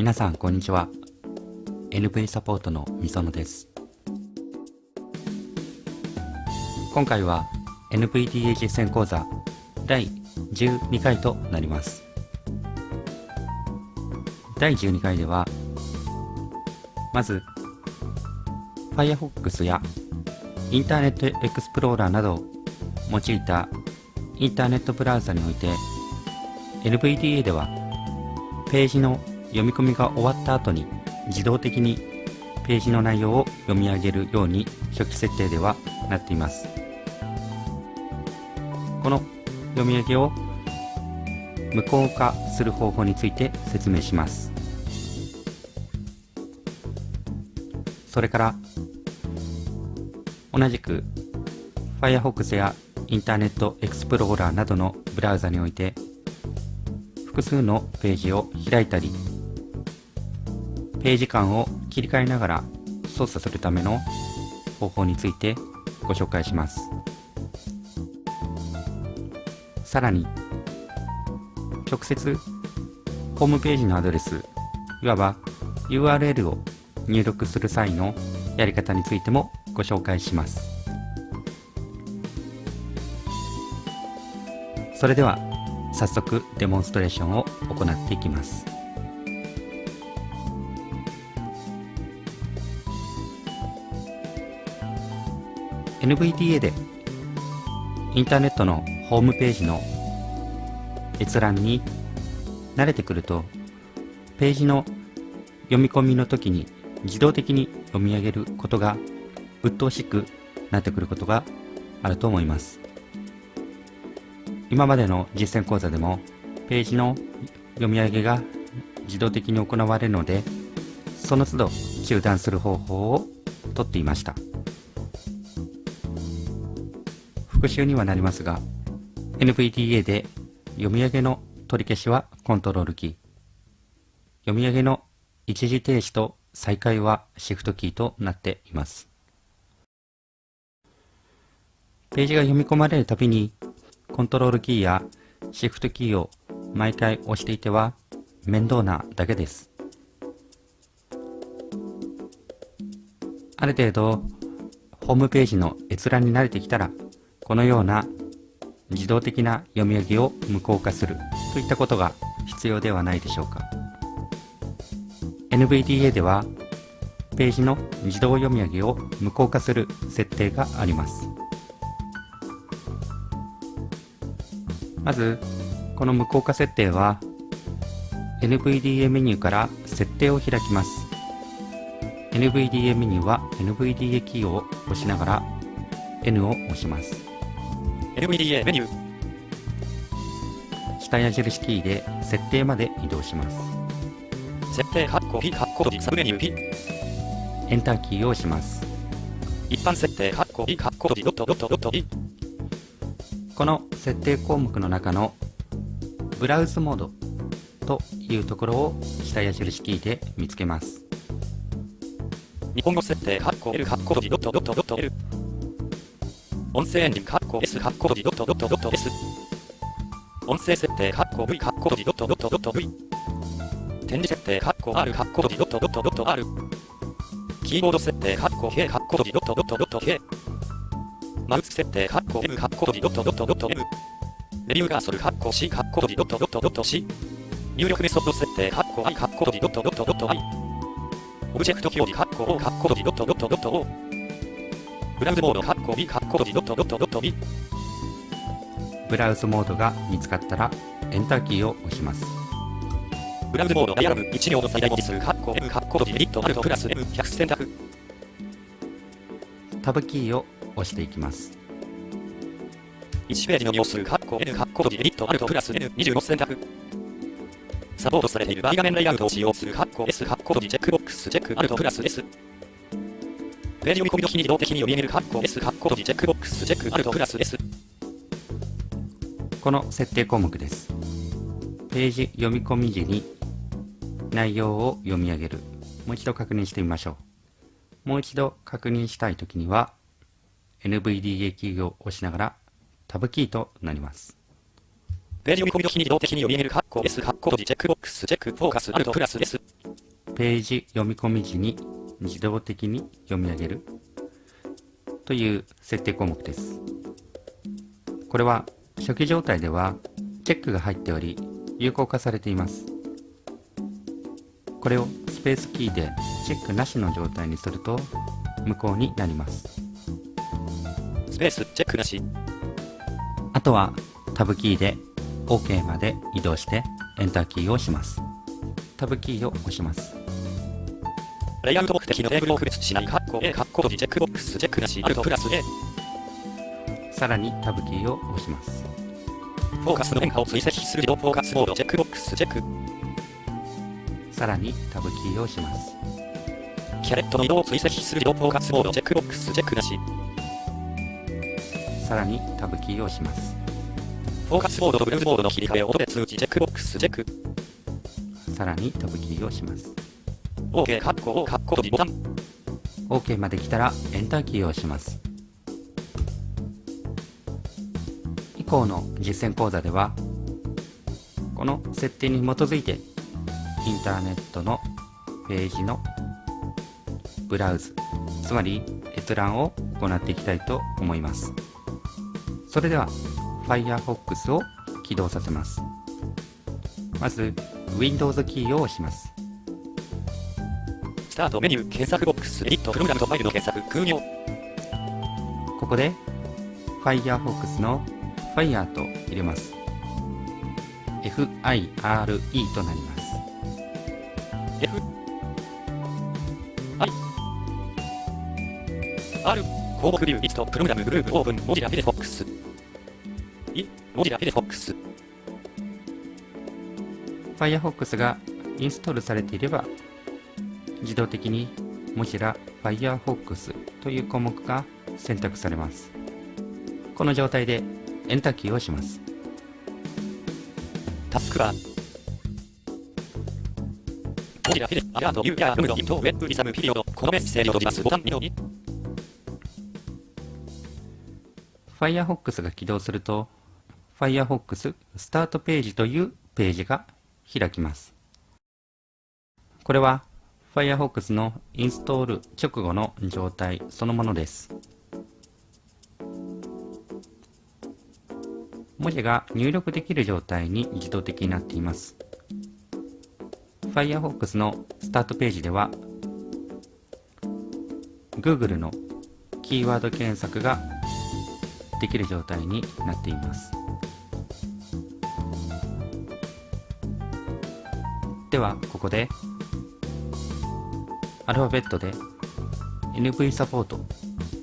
皆さんこんにちは。NV サポートのみそのです。今回は NVDA 実践講座第12回となります。第12回ではまず Firefox やインターネットエクスプローラーなどを用いたインターネットブラウザにおいて NVDA ではページの読み込みが終わった後に自動的にページの内容を読み上げるように初期設定ではなっています。この読み上げを無効化する方法について説明します。それから同じく Firefox やインターネットエクスプローラーなどのブラウザにおいて複数のページを開いたりページ間を切り替えながら操作するための方法についてご紹介します。さらに直接ホームページのアドレスいわば URL を入力する際のやり方についてもご紹介します。それでは早速デモンストレーションを行っていきます。NVDA でインターネットのホームページの閲覧に慣れてくるとページの読み込みの時に自動的に読み上げることが鬱陶しくなってくることがあると思います。今までの実践講座でもページの読み上げが自動的に行われるのでその都度中断する方法をとっていました。復習にはなりますが NVDA で読み上げの取り消しはコントロールキー。読み上げの一時停止と再開はシフトキーとなっています。ページが読み込まれるたびにコントロールキーやシフトキーを毎回押していては面倒なだけです。ある程度ホームページの閲覧に慣れてきたらこのような自動的な読み上げを無効化するといったことが必要ではないでしょうか。NVDA ではページの自動読み上げを無効化する設定があります。まずこの無効化設定は NVDA メニューから設定を開きます。NVDA メニューは NVDA キーを押しながら N を押します。NVDA メニュー。下矢印キーで設定まで移動します。設定括弧 P 括弧閉じサブメニュー。P エンターキーを押します。一般設定括弧 P 括弧閉じドットドットドット P この設定項目の中のブラウズモードというところを下矢印キーで見つけます。日本語設定括弧 L 括弧閉じドットドットドット L 音声エンジン括弧 S 括弧閉じドットドットドット S 音声設定括弧 V 括弧閉じドットドットドット V 展示設定括弧 R 括弧閉じドットドットドット R キーボード設定括弧 K 括弧閉じドットドットドット K マウス設定括弧 M 括弧閉じドットドットドット M レビューカーソル括弧 C 括弧閉じドットドットドット C 入力メソッド設定括弧 I 括弧閉じドットドットドット I オブジェクト表示括弧 O 括弧閉じドットドットドット O ブラウズモード括弧 B 括弧閉じドットドットドット B ブラウズモードが見つかったらエンターキーを押しますブラウズモードダイアログ1行の最大文字数括弧 M 括弧閉じエディットアルトプラス M100 選択タブキーを押していきます1ページの行数括弧 N 括弧閉じエディットアルトプラス N25 選択サポートされている大画面レイアウトを使用する括弧 S 括弧閉じチェックボックスチェックアルトプラス S ページ読み込み時に自動的に読み上げる括弧 S 括弧閉じチェックボックスチェックアルトプラス S この設定項目です。ページ読み込み時に内容を読み上げる。もう一度確認してみましょう。もう一度確認したいときには NVDA キーを押しながらタブキーとなります。ページ読み込み時に自動的に読み上げる括弧 S 括弧閉じチェックボックスチェックフォーカスアルトプラス S ページ読み込み時に自動的に読み上げるという設定項目です。これは初期状態ではチェックが入っており有効化されています。これをスペースキーでチェックなしの状態にすると無効になります。スペースチェックなし。あとはタブキーで OK まで移動してエンターキーを押します。タブキーを押します。レイアウト目的のテーブルを区別しない、カッコ A、カッコ閉じ、チェックボックス、チェックなし、アルトプラス A。さらにタブキーを押します。フォーカスの変化を追跡する自動フォーカスモード、チェックボックス、チェック。さらにタブキーを押します。キャレットの移動を追跡する自動フォーカスモード、チェックボックス、チェックなし。さらにタブキーを押します。フォーカスモードとブルーズモードの切り替えを音で通知、チェックボックス、チェック。さらにタブキーを押します。OK、カッコ、カッコ閉じボタン。OK まで来たらエンターキーを押します。以降の実践講座では、この設定に基づいて、インターネットのページのブラウズ、つまり閲覧を行っていきたいと思います。それでは、Firefox を起動させます。まず、Windows キーを押します。スタートメニュー、検索ボックス、エディット、プログラムとファイルの検索、空入。ここで、Firefox の Fire と入れます。F-I-R-E となります。F I R 項目ビューリストプログラムグループオープン文字ラフィレフォックスい文字ラフィレフォックス Firefox がインストールされていれば自動的に Mozilla Firefox という項目が選択されます。この状態でエンターキーをします。タスクバー。モジラフィレ、アラート、ユーヤー、ルムド、イント、ウェブ、リサム、ピリオド、このメッセージを閉じますボタン2の2。Firefox が起動すると Firefox スタートページというページが開きます。これは Firefox のインストール直後の状態そのものです。文字が入力できる状態に自動的になっています。Firefox のスタートページでは Google のキーワード検索ができる状態になっています。では、ここでアルファベットで NV サポート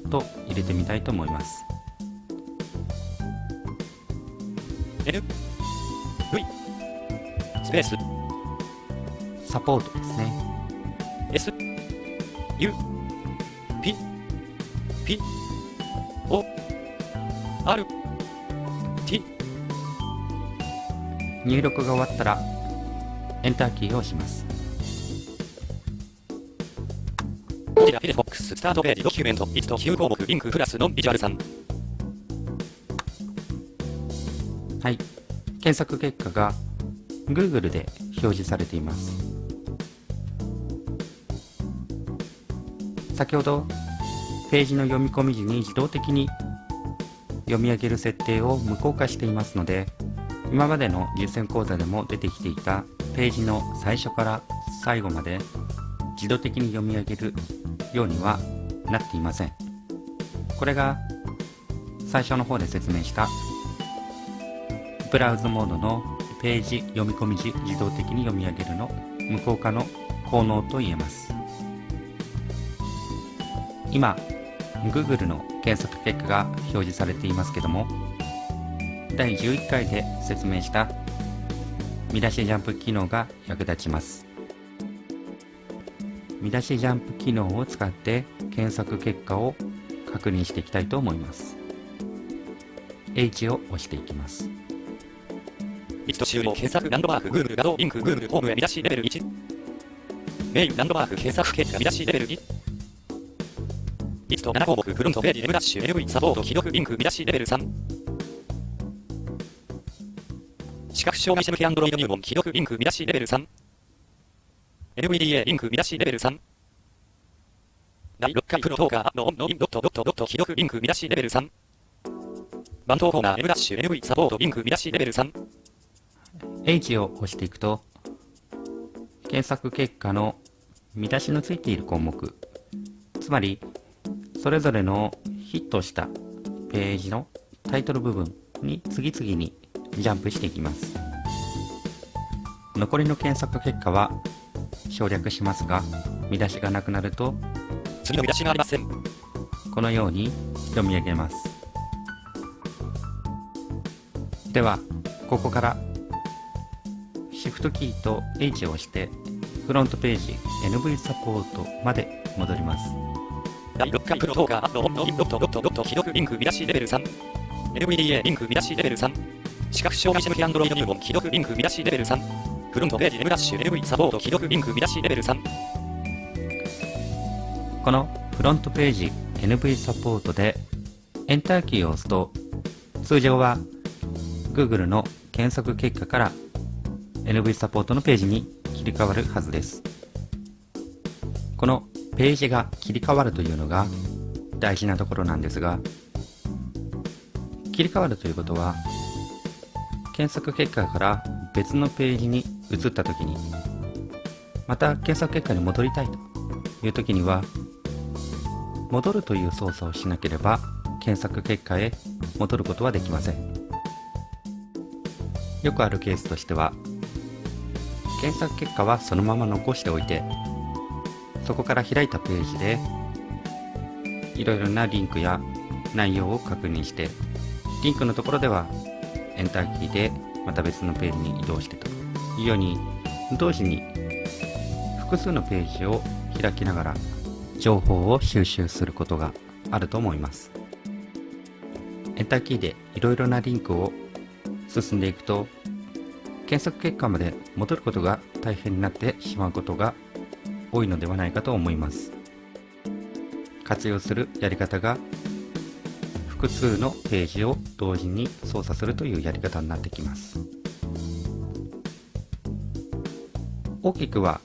と入れてみたいと思います。N V スペースサポートですね。S U P P O R T 入力が終わったらエンターキーを押します。ジラフィレフォックススタートページドキュメント1と9項目リンクプラスノンビジュアル3はい。検索結果が Google で表示されています。先ほどページの読み込み時に自動的に読み上げる設定を無効化していますので今までの実践講座でも出てきていたページの最初から最後まで自動的に読み上げるようにはなっていません。これが最初の方で説明したブラウズモードのページ読み込み時自動的に読み上げるの無効化の効能と言えます。今、Google の検索結果が表示されていますけども、第11回で説明した見出しジャンプ機能が役立ちます。見出しジャンプ機能を使って検索結果を確認していきたいと思います。H を押していきます。1と終了検索ランドマーク Google 画像リンク Google ホームへ見出しレベル1メインランドマーク検索結果見出しレベル2 1と7項目フロントページ M ダッシュ NV サポート既読リンク見出しレベル3視覚障害者向け Android 入門既読リンク見出しレベル3 NVDA リンク見出しレベル3。第6回プロトーカーのオンのインドットドットドット記録リンク見出しレベル3。番頭コーナー M ダッシュ NV サポートリンク見出しレベル3。H を押していくと、検索結果の見出しのついている項目、つまり、それぞれのヒットしたページのタイトル部分に次々にジャンプしていきます。残りの検索結果は省略しますが、見出しがなくなると、次の見出しがありません。このように読み上げます。では、ここからシフトキーと H を押してフロントページ NV サポートまで戻ります。第6回プロトーカーのオンのインドットドットドット記録リンク見出しレベル3。NVDA リンク見出しレベル3。視覚障害者向け Android 入門記録リンク見出しレベル3。フロントページ M ダッシュ NV サポート記録リンク見出しレベル3。このフロントページ NV サポートでエンターキーを押すと通常は Google の検索結果から NV サポートのページに切り替わるはずです。このページが切り替わるというのが大事なところなんですが切り替わるということは検索結果から別のページに移った時にまた検索結果に戻りたいという時には戻るという操作をしなければ検索結果へ戻ることはできません。よくあるケースとしては検索結果はそのまま残しておいてそこから開いたページでいろいろなリンクや内容を確認してリンクのところではエンターキーでまた別のページに移動してとように同時に複数のページを開きながら情報を収集することがあると思います。エンターキーでいろいろなリンクを進んでいくと検索結果まで戻ることが大変になってしまうことが多いのではないかと思います。活用するやり方が複数のページを同時に操作するというやり方になってきます。大きくは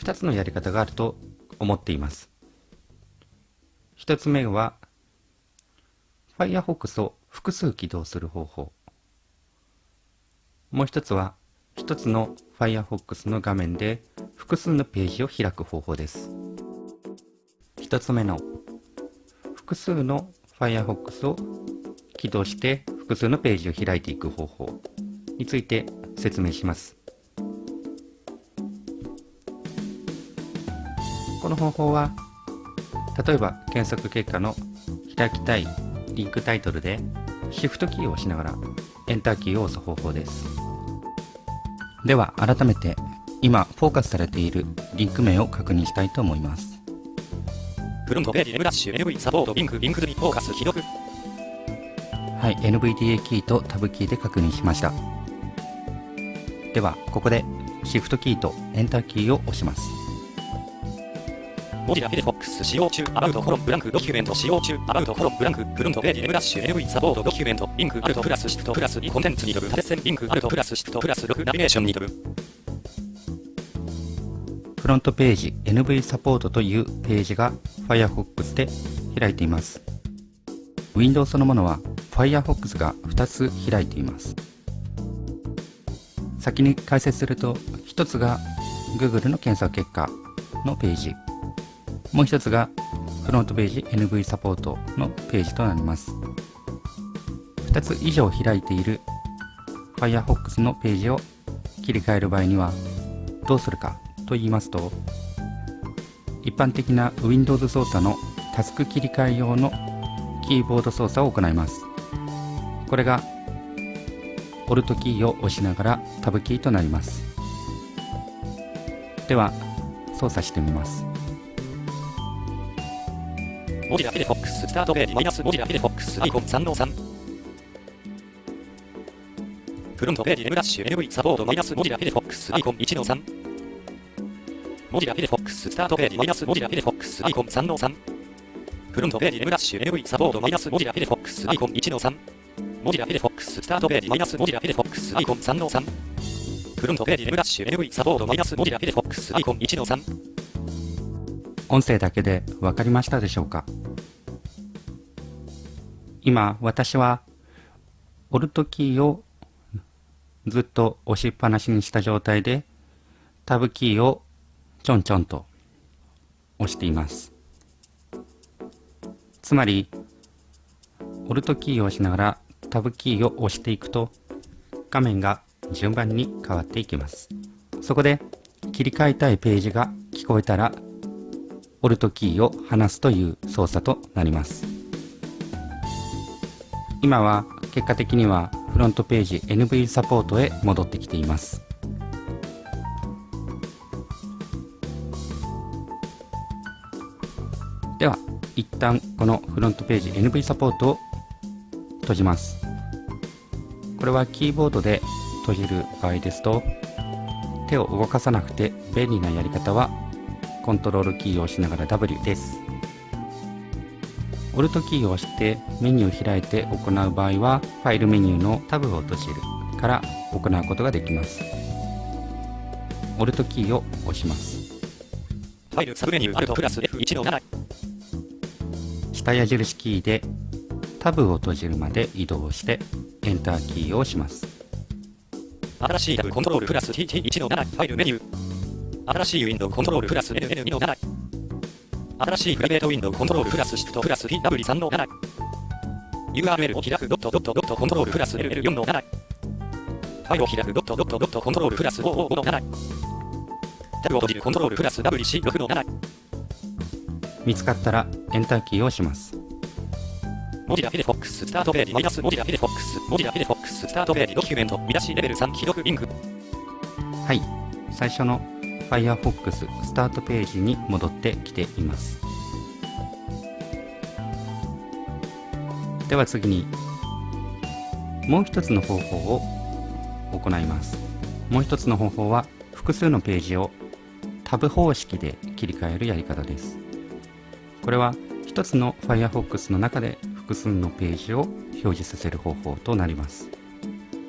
2つのやり方があると思っています。1つ目は Firefox を複数起動する方法。もう一つは一つの Firefox の画面で複数のページを開く方法です。一つ目の複数の Firefox を起動して複数のページを開いていく方法について説明します。この方法は例えば検索結果の開きたいリンクタイトルでシフトキーを押しながらエンターキーを押す方法です。では改めて今フォーカスされているリンク名を確認したいと思います。フロントページ M ダッシュ NV サポートリンクリンクズにフォーカス記録。はい NVDA キーとタブキーで確認しました。ではここでシフトキーとエンターキーを押しますモジラフィレフォックス使用中、アバウトコロンブランクドキュメント使用中、アバウトコロンブランク、フロントページ M ダッシュ NV サポートドキュメント、リンクアルトプラスシフトプラス2コンテンツに飛ぶ縦線リンクアルトプラスシフトプラス6ナビゲーションに飛ぶ。フロントページ NV サポートというページが Firefox で開いています Windows そのものは Firefox が2つ開いています先に解説すると1つが Google の検索結果のページもう1つがフロントページ NV サポートのページとなります。2つ以上開いている Firefox のページを切り替える場合にはどうするかと言いますと一般的な Windows 操作のタスク切り替え用のキーボード操作を行います。これが Alt キーを押しながらタブキーとなります。では操作してみます。 Mozilla Firefox スタートページマイナス Mozilla Firefox アイコン3の3。フロントページ M ダッシュ NV サポートマイナス Mozilla Firefox アイコン1の3。 Mozilla Firefox スタートページマイナス Mozilla Firefox アイコン3の3。フロントページ M ダッシュ NV サポートマイナス Mozilla Firefox アイコン1の3。Mozilla Firefox スタートページマイナス Mozilla Firefox アイコン3の3。フロントページ M ダッシュ NV サポートマイナス Mozilla Firefox アイコン1の3。音声だけでわかりましたでしょうか？今、私は、オルトキーをずっと押しっぱなしにした状態で、タブキーをちょんちょんと押しています。つまり、オルトキーを押しながらタブキーを押していくと、画面が順番に変わっていきます。そこで、切り替えたいページが聞こえたら、オルトキーを離すという操作となります。今は結果的にはフロントページ NV サポートへ戻ってきています。では、一旦このフロントページ NV サポートを閉じます。これはキーボードで閉じる場合ですと、手を動かさなくて便利なやり方はコントロールキーを押しながら W です。オルトキーを押してメニューを開いて行う場合は、ファイルメニューのタブを閉じるから行うことができます。オルトキーを押します。ファイルサブメニューアルトプラス F1 の7。下矢印キーでタブを閉じるまで移動してエンターキーを押します。新しいタブコントロールプラス TT1 の7。ファイルメニュー。新しいウィンドウコントロールプラス NN2 の7。新しいプライベートウィンドウコントロールプラスシフトプラス PW3 の7。URL を開くドットドットドットコントロールプラス LL4 の7。ファイルを開くドットドットドットコントロールプラス55の7。タブを閉じるコントロールプラス WC6 の7。見つかったらエンターキーを押します。 Mozilla Firefox スタートページマイナス Mozilla Firefox Mozilla Firefox スタートページドキュメント見出しレベル3既読リンクはい、最初の Firefox スタートページに戻ってきています。では次に、もう一つの方法を行います。もう一つの方法は、複数のページをタブ方式で切り替えるやり方です。これは、一つの Firefox の中で複数のページを表示させる方法となります。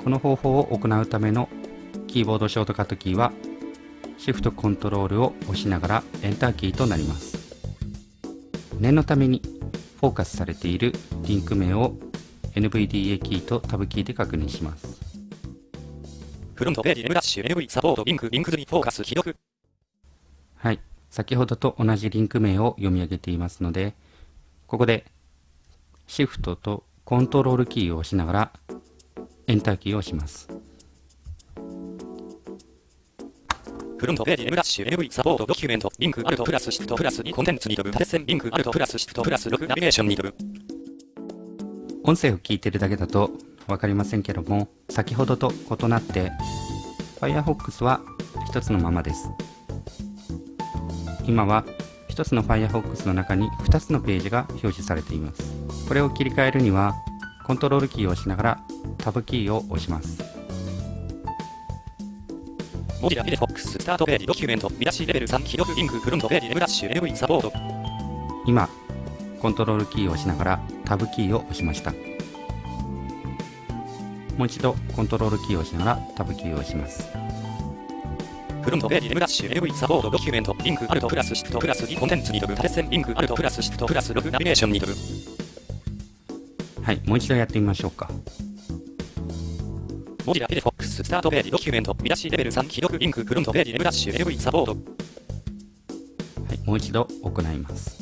この方法を行うためのキーボードショートカットキーは Shift コントロールを押しながらエンターキーとなります。念のためにフォーカスされているリンク名を NVDA キーとタブキーで確認します。フロントページ M ダッシュ NV サポートリンクリンク図にフォーカス既読はい。先ほどと同じリンク名を読み上げていますので、ここで Shift とコントロールキーを押しながらエンターキーを押します。フロントページ M ダッシュ NV サポートドキュメントリンクアルトプラスシフトプラス2コンテンツに飛ぶ縦線リンクアルトプラスシフトプラス6ナビゲーションに飛ぶ音声を聞いてるだけだと分かりませんけども先ほどと異なって Firefox は一つのままです。今は一つの Firefox の中に2つのページが表示されています。これを切り替えるにはコントロールキーを押しながらタブキーを押しますススタートページドキュメント見出しレベル3既読リンクフロントページ M ダッシュ NV サポート。今コントロールキーを押しながらタブキーを押しました。もう一度コントロールキーを押しながらタブキーを押します。フロントページ M ダッシュ NV サポートドキュメントリンクアルトプラスシフトプラス2コンテンツに飛ぶ縦線リンクアルトプラスシフトプラス6ナビゲーションに飛ぶ。はいもう一度やってみましょうか。モジラフィレフォススタートページドキュメント見出しレベル3既読リンクフロントページ M ダッシュ NV サポート。はい、もう一度行います。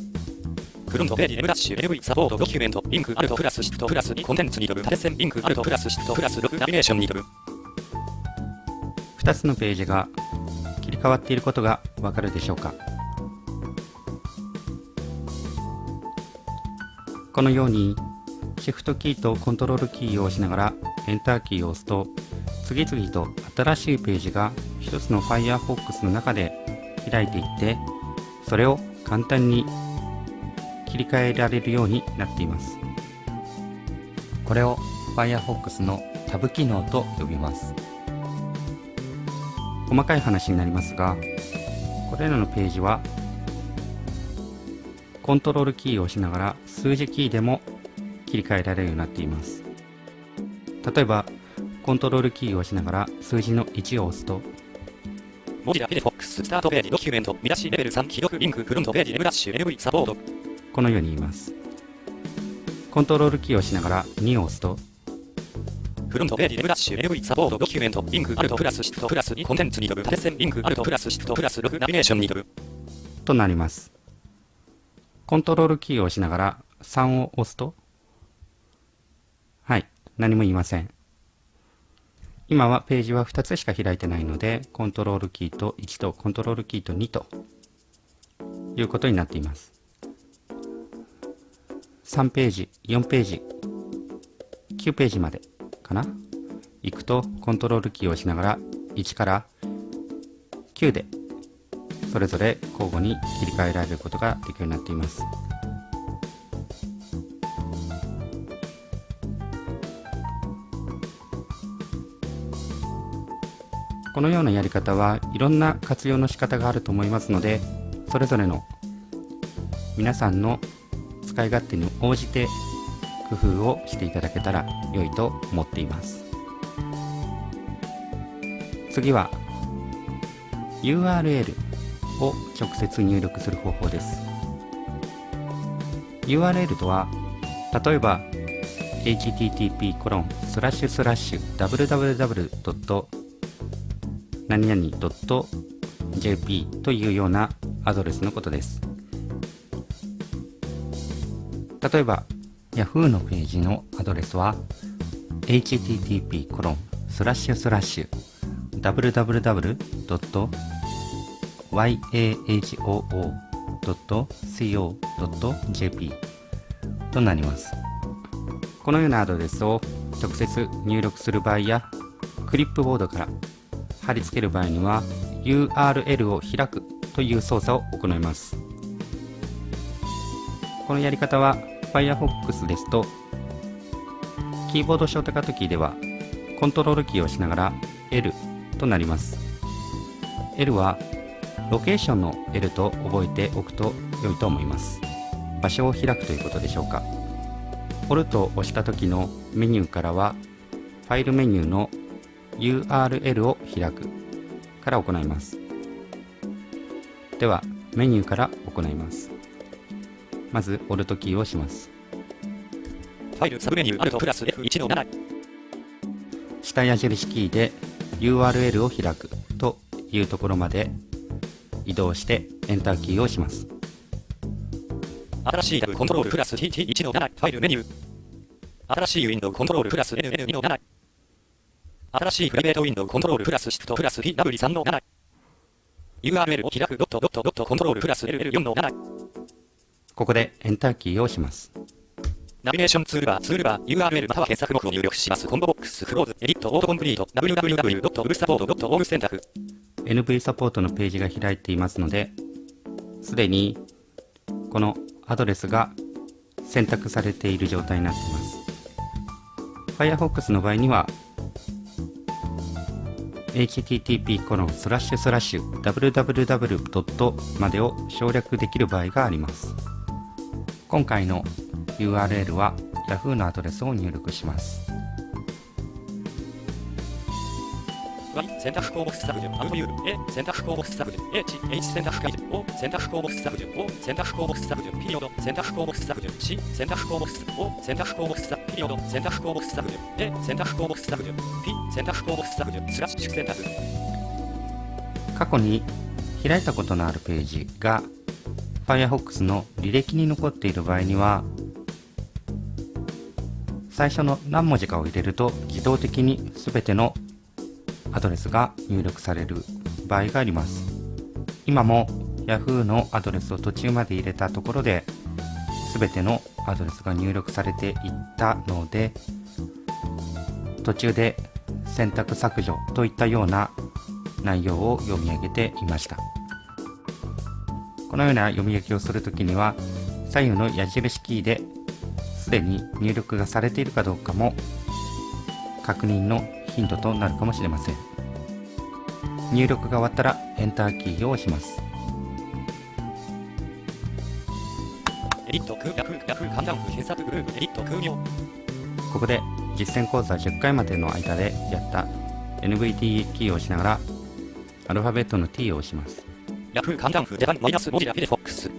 フロントページ M ダッシュ NV サポートドキュメントリンクアルトプラスシフトプラス2コンテンツに飛ぶ縦線リンクアルトプラスシフトプラス6ナビゲーションに飛ぶ2つのページが切り替わっていることがわかるでしょうか。このようにシフトキーとコントロールキーを押しながらエンターキーを押すと次々と新しいページが一つの Firefox の中で開いていってそれを簡単に切り替えられるようになっています。これを Firefox のタブ機能と呼びます。細かい話になりますがこれらのページはコントロールキーを押しながら数字キーでも切り替えられるようになっています。例えばコントロールキーを押しながら数字の1を押すと文字だけでフォックススタートページドキュメント見出しレベル3既読リンクフロントページ M ダッシュ NV サポート。このように言います。コントロールキーを押しながら2を押すとフロントページ M ダッシュ NV サポートドキュメントリンクアルトプラスシフトプラス2コンテンツに飛ぶ縦線リンクアルトプラスシフトプラス6ナビゲーションに飛ぶ。となります。コントロールキーを押しながら3を押すとはい何も言いません今はページは2つしか開いてないのでコントロールキーと1とコントロールキーと2ということになっています。3ページ4ページ9ページまでかな？行くとコントロールキーを押しながら1から9でそれぞれ交互に切り替えられることができるようになっています。このようなやり方はいろんな活用の仕方があると思いますのでそれぞれの皆さんの使い勝手に応じて工夫をしていただけたら良いと思っています次は URL を直接入力する方法です URL とは例えば http://www. 何々 .jp というようなアドレスのことです例えば Yahoo のページのアドレスは http コロンスラッシュスラッシュ www. yahoo.co.jp となりますこのようなアドレスを直接入力する場合やクリップボードから貼り付ける場合には URL を開くという操作を行います。このやり方は Firefox ですとキーボードショートカットキーではコントロールキーを押しながら L となります。L はロケーションの L と覚えておくと良いと思います。場所を開くということでしょうか。Alt を押した時のメニューからはファイルメニューの URL を開く。から行います。ではメニューから行います。まず Alt キーを押します。ファイルサブメニューアルトプラス F1 の7下矢印キーで URL を開くというところまで移動してエンターキーを押します。新しいタブコントロールプラス TT1 の7ファイルメニュー。新しいウィンドウコントロールプラス NN2 の7新しいプライベートウィンドウコントロールプラスシフトプラス PW3 の7 URL を開くドットドットドットコントロールプラス LL4 の7ここでエンターキーを押しますナビゲーションツールバー、ツールバー、URL または検索目を入力します。コンボボックス、クローズ、エディット、オートコンプリート、 www.nvsupport.org 選択。NV サポートのページが開いていますので、すでにこのアドレスが選択されている状態になっています。Firefox の場合には、http コロンスラッシュスラッシュ www. までを省略できる場合があります。今回の URL は Yahoo のアドレスを入力します。選択項目削除、アウトユール、A 選択項目削除、H、H 選択解除、O 選択項目削除、O 選択項目削除、ピリオド選択項目削除、C 選択項目削除、O 選択項目削除、ピリオド選択項目削除、A 選択項目削除、P 選択項目削除、スラッシュ選択。過去に開いたことのあるページが Firefox の履歴に残っている場合には最初の何文字かを入れると自動的に全てのアドレスが入力される場合があります今も Yahoo のアドレスを途中まで入れたところで全てのアドレスが入力されていったので途中で選択削除といったような内容を読み上げていました。このような読み上げをするときには左右の矢印キーですでに入力がされているかどうかも確認のヒントとなるかもしれません。入力が終わったらエンターキーを押します。エディット、空、ヤフー、ヤフー、カンダウン、検索グループ、エディット、空行。ここで実践講座10回までの間でやった NVDA キーを押しながらアルファベットの T を押します Yahoo 簡単風ジャパンマイナス文字だけでフォックス。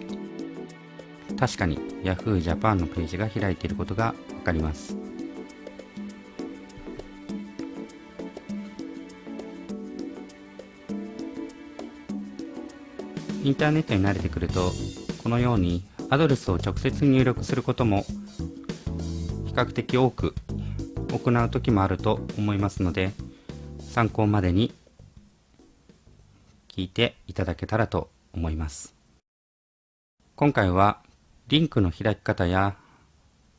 確かに Yahoo Japan のページが開いていることがわかりますインターネットに慣れてくるとこのようにアドレスを直接入力することも比較的多く行う時もあると思いますので参考までに聞いていただけたらと思います。今回はリンクの開き方や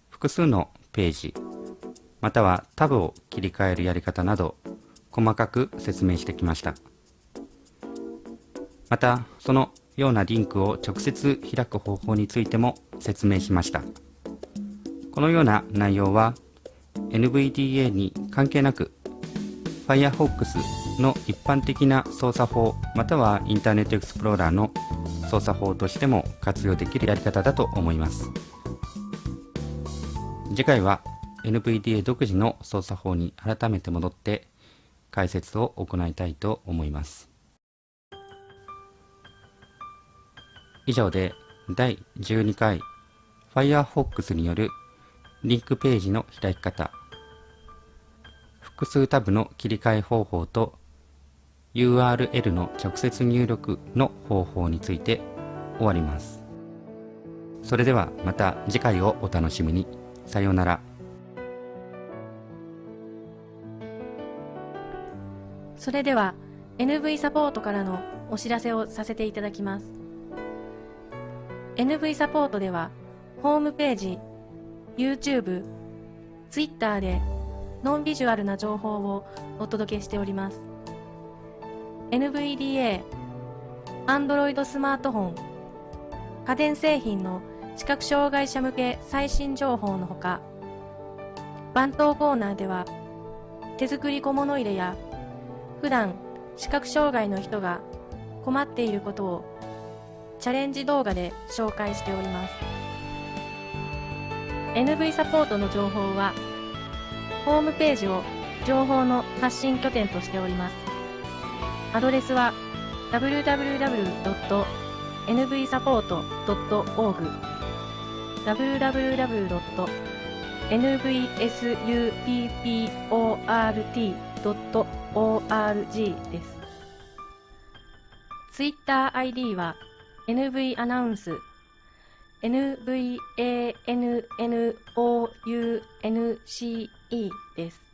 複数のページまたはタブを切り替えるやり方など細かく説明してきました。またそのようなリンクを直接開く方法についても説明しました。このような内容は NVDA に関係なく Firefox の一般的な操作法またはインターネットエクスプローラーの操作法としても活用できるやり方だと思います。次回は NVDA 独自の操作法に改めて戻って解説を行いたいと思います。以上で第12回 Firefox によるリンクページの開き方複数タブの切り替え方法と URL の直接入力の方法について終わります。それではまた次回をお楽しみに。さようなら。それでは NV サポートからのお知らせをさせていただきます NV サポートではホームページ YouTube、Twitter でノンビジュアルな情報をお届けしております。NVDA、Android スマートフォン、家電製品の視覚障害者向け最新情報のほか番頭コーナーでは手作り小物入れや普段視覚障害の人が困っていることをチャレンジ動画で紹介しております。NV サポートの情報はホームページを情報の発信拠点としております。アドレスは www.nvsupport.org www.nvsupport.org です。Twitter ID は NV アナウンス NVANNOUNCE です。